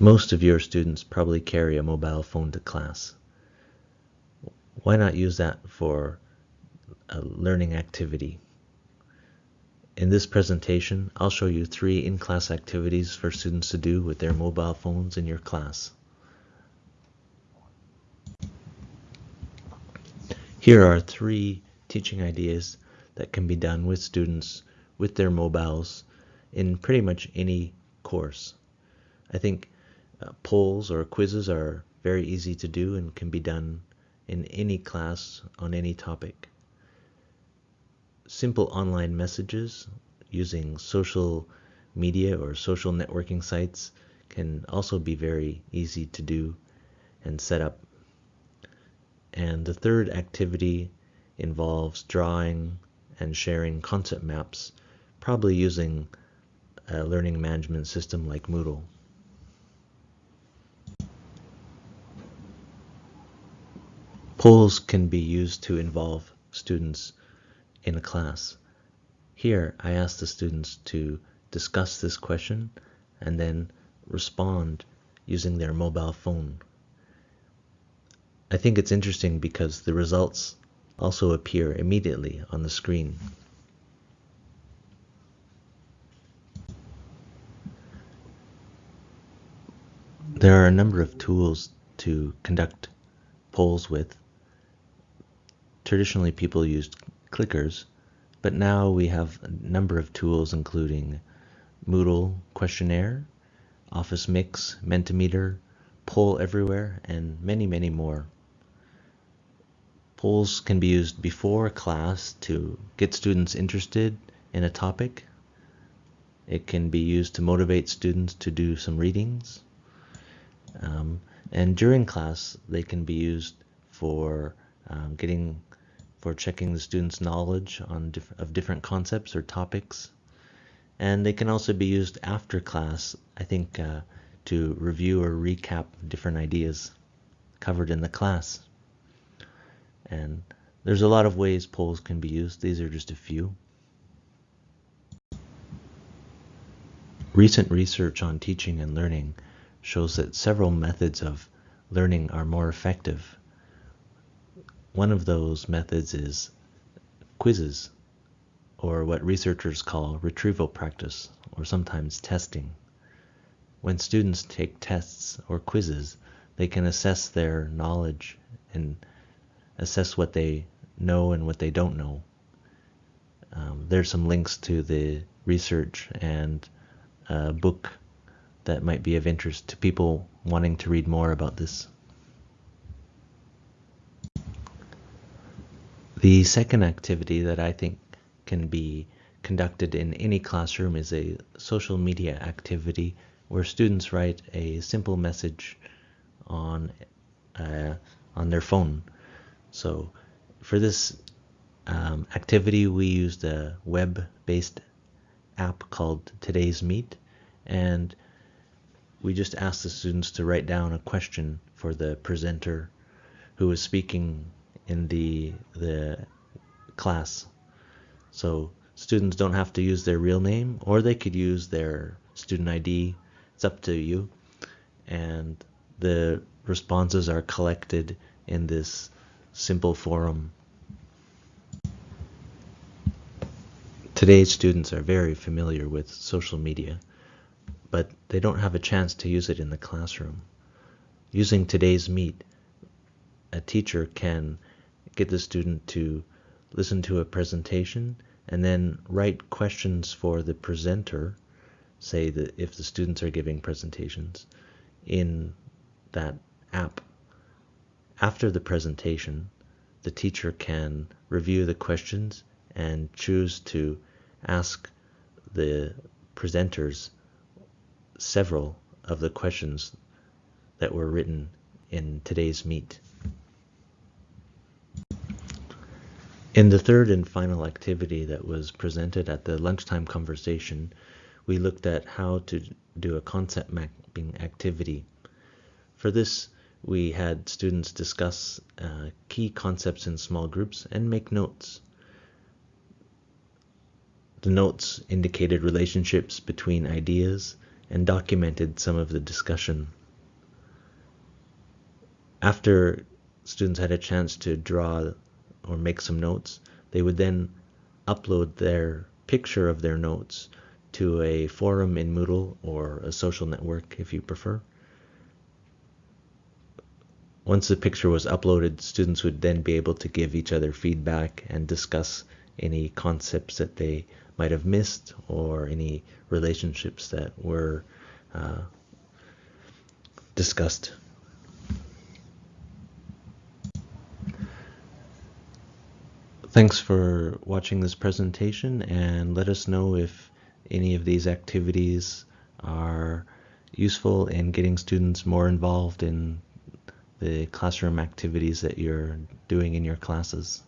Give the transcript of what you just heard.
Most of your students probably carry a mobile phone to class. Why not use that for a learning activity? In this presentation, I'll show you three in-class activities for students to do with their mobile phones in your class. Here are three teaching ideas that can be done with students with their mobiles in pretty much any course. I think uh, polls or quizzes are very easy to do and can be done in any class on any topic. Simple online messages using social media or social networking sites can also be very easy to do and set up. And the third activity involves drawing and sharing concept maps, probably using a learning management system like Moodle. Polls can be used to involve students in a class. Here, I ask the students to discuss this question and then respond using their mobile phone. I think it's interesting because the results also appear immediately on the screen. There are a number of tools to conduct polls with Traditionally, people used clickers, but now we have a number of tools including Moodle Questionnaire, Office Mix, Mentimeter, Poll Everywhere, and many, many more. Polls can be used before class to get students interested in a topic. It can be used to motivate students to do some readings. Um, and during class, they can be used for um, getting for checking the student's knowledge on diff of different concepts or topics. And they can also be used after class, I think, uh, to review or recap different ideas covered in the class. And there's a lot of ways polls can be used. These are just a few. Recent research on teaching and learning shows that several methods of learning are more effective one of those methods is quizzes, or what researchers call retrieval practice, or sometimes testing. When students take tests or quizzes, they can assess their knowledge and assess what they know and what they don't know. Um, there's some links to the research and book that might be of interest to people wanting to read more about this. The second activity that I think can be conducted in any classroom is a social media activity where students write a simple message on uh, on their phone. So for this um, activity, we used a web-based app called TodaysMeet, and we just asked the students to write down a question for the presenter who was speaking in the the class. So students don't have to use their real name or they could use their student ID. It's up to you. And the responses are collected in this simple forum. Today's students are very familiar with social media, but they don't have a chance to use it in the classroom. Using TodaysMeet, a teacher can get the student to listen to a presentation and then write questions for the presenter, say that if the students are giving presentations in that app. After the presentation, the teacher can review the questions and choose to ask the presenters several of the questions that were written in TodaysMeet. In the third and final activity that was presented at the lunchtime conversation, we looked at how to do a concept mapping activity. For this, we had students discuss uh, key concepts in small groups and make notes. The notes indicated relationships between ideas and documented some of the discussion. After students had a chance to draw or make some notes, they would then upload their picture of their notes to a forum in Moodle or a social network if you prefer. Once the picture was uploaded, students would then be able to give each other feedback and discuss any concepts that they might have missed or any relationships that were uh, discussed. Thanks for watching this presentation and let us know if any of these activities are useful in getting students more involved in the classroom activities that you're doing in your classes.